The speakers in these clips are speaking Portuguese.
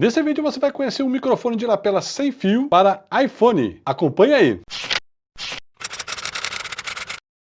Nesse vídeo você vai conhecer um microfone de lapela sem fio para iPhone. Acompanhe aí!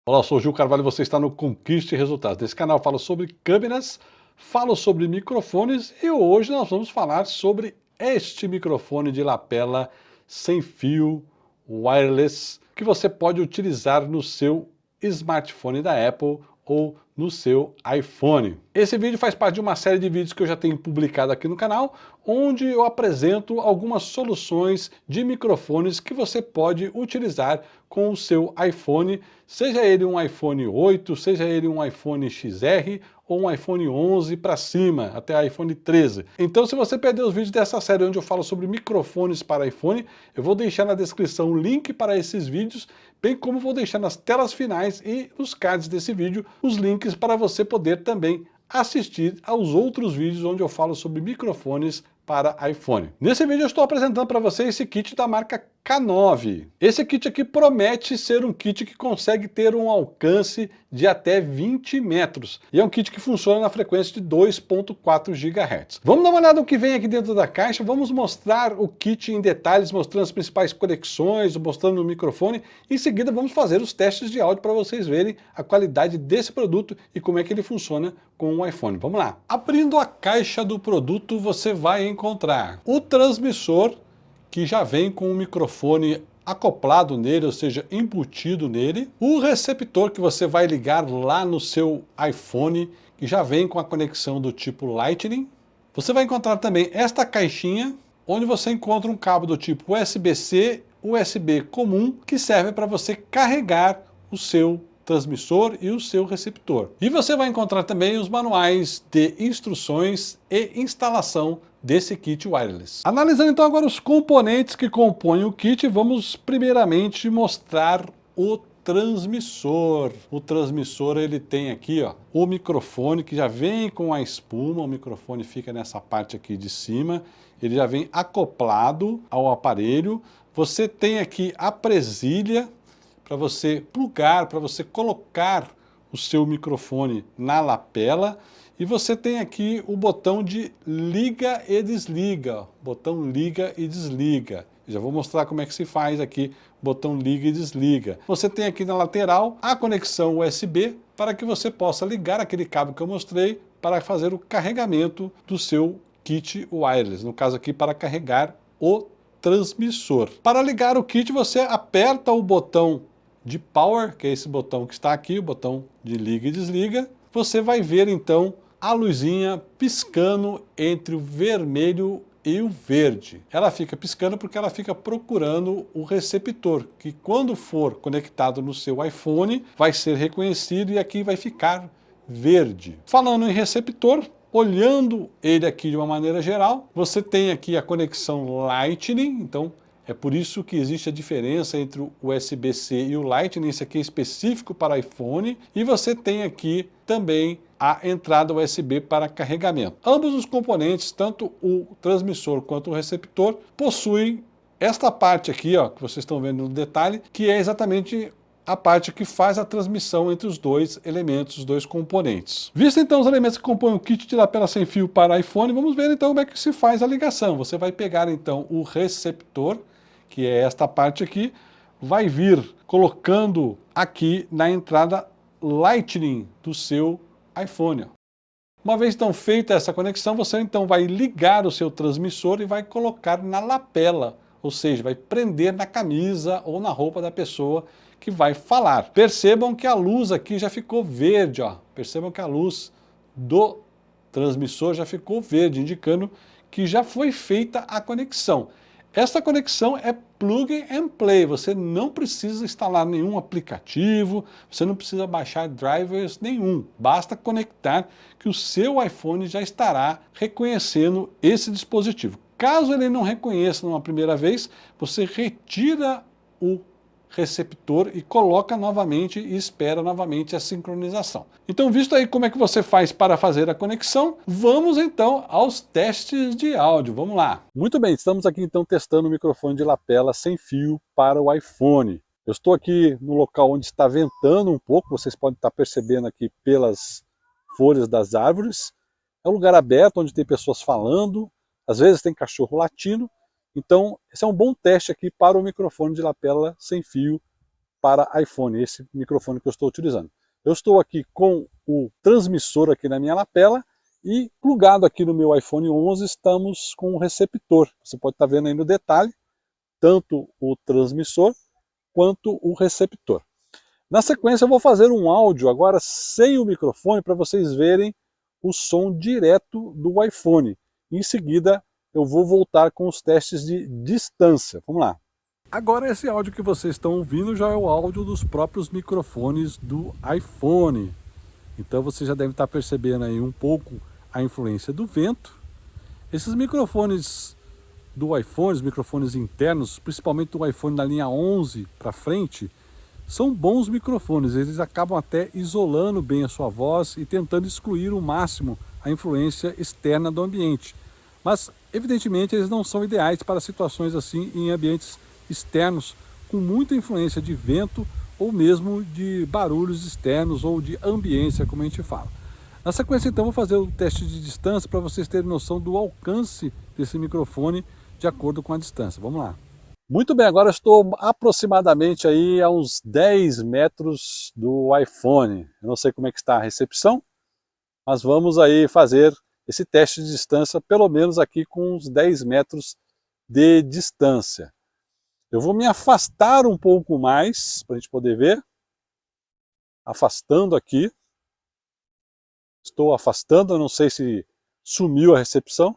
Olá, eu sou o Gil Carvalho e você está no Conquiste Resultados. Nesse canal eu falo sobre câmeras, falo sobre microfones e hoje nós vamos falar sobre este microfone de lapela sem fio wireless que você pode utilizar no seu smartphone da Apple ou no seu iPhone. Esse vídeo faz parte de uma série de vídeos que eu já tenho publicado aqui no canal, onde eu apresento algumas soluções de microfones que você pode utilizar com o seu iPhone, seja ele um iPhone 8, seja ele um iPhone XR ou um iPhone 11 para cima, até iPhone 13. Então se você perdeu os vídeos dessa série onde eu falo sobre microfones para iPhone, eu vou deixar na descrição o link para esses vídeos, bem como vou deixar nas telas finais e nos cards desse vídeo os links para você poder também assistir aos outros vídeos onde eu falo sobre microfones para iPhone. Nesse vídeo eu estou apresentando para você esse kit da marca K9. Esse kit aqui promete ser um kit que consegue ter um alcance de até 20 metros. E é um kit que funciona na frequência de 2.4 GHz. Vamos dar uma olhada no que vem aqui dentro da caixa, vamos mostrar o kit em detalhes, mostrando as principais conexões, mostrando o microfone. Em seguida vamos fazer os testes de áudio para vocês verem a qualidade desse produto e como é que ele funciona com o iPhone. Vamos lá. Abrindo a caixa do produto, você vai encontrar o transmissor que já vem com o microfone acoplado nele, ou seja, embutido nele. O receptor que você vai ligar lá no seu iPhone, que já vem com a conexão do tipo Lightning. Você vai encontrar também esta caixinha, onde você encontra um cabo do tipo USB-C, USB comum, que serve para você carregar o seu transmissor e o seu receptor. E você vai encontrar também os manuais de instruções e instalação desse kit wireless. Analisando então agora os componentes que compõem o kit, vamos primeiramente mostrar o transmissor. O transmissor ele tem aqui ó, o microfone que já vem com a espuma, o microfone fica nessa parte aqui de cima, ele já vem acoplado ao aparelho. Você tem aqui a presilha para você plugar, para você colocar o seu microfone na lapela e você tem aqui o botão de liga e desliga, botão liga e desliga. Já vou mostrar como é que se faz aqui, botão liga e desliga. Você tem aqui na lateral a conexão USB para que você possa ligar aquele cabo que eu mostrei para fazer o carregamento do seu kit wireless, no caso aqui para carregar o transmissor. Para ligar o kit você aperta o botão de power, que é esse botão que está aqui, o botão de liga e desliga, você vai ver então a luzinha piscando entre o vermelho e o verde. Ela fica piscando porque ela fica procurando o receptor, que quando for conectado no seu iPhone, vai ser reconhecido e aqui vai ficar verde. Falando em receptor, olhando ele aqui de uma maneira geral, você tem aqui a conexão Lightning, então é por isso que existe a diferença entre o USB-C e o Lightning, esse aqui é específico para iPhone, e você tem aqui também a entrada USB para carregamento. Ambos os componentes, tanto o transmissor quanto o receptor, possuem esta parte aqui, ó, que vocês estão vendo no detalhe, que é exatamente a parte que faz a transmissão entre os dois elementos, os dois componentes. Visto então os elementos que compõem o kit de lapela sem fio para iPhone, vamos ver então como é que se faz a ligação. Você vai pegar então o receptor, que é esta parte aqui, vai vir colocando aqui na entrada Lightning do seu iPhone. Uma vez então feita essa conexão, você então vai ligar o seu transmissor e vai colocar na lapela, ou seja, vai prender na camisa ou na roupa da pessoa que vai falar. Percebam que a luz aqui já ficou verde, ó. percebam que a luz do transmissor já ficou verde, indicando que já foi feita a conexão. Esta conexão é plug and play, você não precisa instalar nenhum aplicativo, você não precisa baixar drivers nenhum, basta conectar que o seu iPhone já estará reconhecendo esse dispositivo. Caso ele não reconheça numa primeira vez, você retira o receptor e coloca novamente e espera novamente a sincronização. Então, visto aí como é que você faz para fazer a conexão, vamos então aos testes de áudio. Vamos lá. Muito bem, estamos aqui então testando o microfone de lapela sem fio para o iPhone. Eu estou aqui no local onde está ventando um pouco, vocês podem estar percebendo aqui pelas folhas das árvores. É um lugar aberto onde tem pessoas falando, às vezes tem cachorro latino, então esse é um bom teste aqui para o microfone de lapela sem fio para iPhone, esse microfone que eu estou utilizando. Eu estou aqui com o transmissor aqui na minha lapela e plugado aqui no meu iPhone 11 estamos com o receptor. Você pode estar vendo aí no detalhe, tanto o transmissor quanto o receptor. Na sequência eu vou fazer um áudio agora sem o microfone para vocês verem o som direto do iPhone. Em seguida eu vou voltar com os testes de distância. Vamos lá. Agora esse áudio que vocês estão ouvindo já é o áudio dos próprios microfones do iPhone. Então você já deve estar percebendo aí um pouco a influência do vento. Esses microfones do iPhone, os microfones internos, principalmente do iPhone da linha 11 para frente, são bons microfones, eles acabam até isolando bem a sua voz e tentando excluir o máximo a influência externa do ambiente. Mas, evidentemente, eles não são ideais para situações assim em ambientes externos com muita influência de vento ou mesmo de barulhos externos ou de ambiência, como a gente fala. Na sequência, então, vou fazer o teste de distância para vocês terem noção do alcance desse microfone de acordo com a distância. Vamos lá. Muito bem, agora estou aproximadamente aí a uns 10 metros do iPhone. Eu não sei como é que está a recepção, mas vamos aí fazer esse teste de distância, pelo menos aqui com uns 10 metros de distância. Eu vou me afastar um pouco mais, para a gente poder ver. Afastando aqui. Estou afastando, não sei se sumiu a recepção,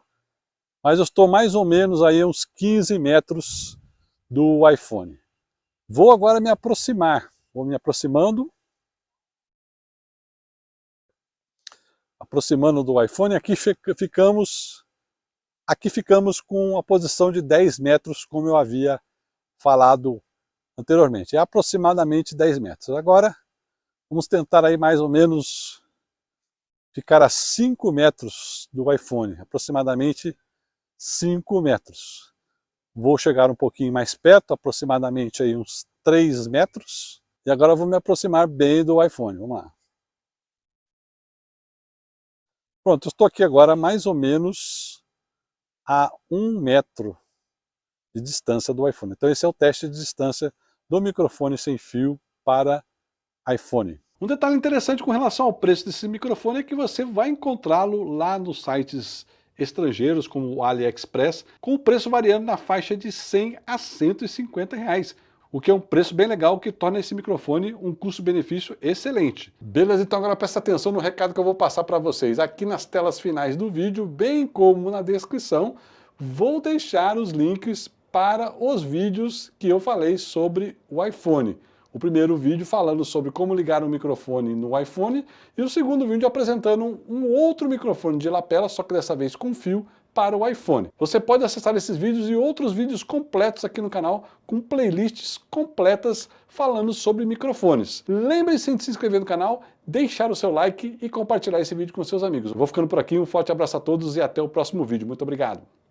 mas eu estou mais ou menos aí uns 15 metros do iPhone. Vou agora me aproximar, vou me aproximando, aproximando do iPhone, aqui ficamos, aqui ficamos com a posição de 10 metros, como eu havia falado anteriormente, é aproximadamente 10 metros. Agora, vamos tentar aí mais ou menos ficar a 5 metros do iPhone, aproximadamente 5 metros. Vou chegar um pouquinho mais perto, aproximadamente aí uns 3 metros. E agora vou me aproximar bem do iPhone. Vamos lá. Pronto, eu estou aqui agora mais ou menos a 1 metro de distância do iPhone. Então esse é o teste de distância do microfone sem fio para iPhone. Um detalhe interessante com relação ao preço desse microfone é que você vai encontrá-lo lá nos sites estrangeiros, como o AliExpress, com o preço variando na faixa de 100 a 150 reais, o que é um preço bem legal que torna esse microfone um custo-benefício excelente. Beleza? Então agora presta atenção no recado que eu vou passar para vocês. Aqui nas telas finais do vídeo, bem como na descrição, vou deixar os links para os vídeos que eu falei sobre o iPhone o primeiro vídeo falando sobre como ligar um microfone no iPhone e o segundo vídeo apresentando um outro microfone de lapela, só que dessa vez com fio, para o iPhone. Você pode acessar esses vídeos e outros vídeos completos aqui no canal, com playlists completas falando sobre microfones. Lembre-se de se inscrever no canal, deixar o seu like e compartilhar esse vídeo com seus amigos. vou ficando por aqui, um forte abraço a todos e até o próximo vídeo. Muito obrigado!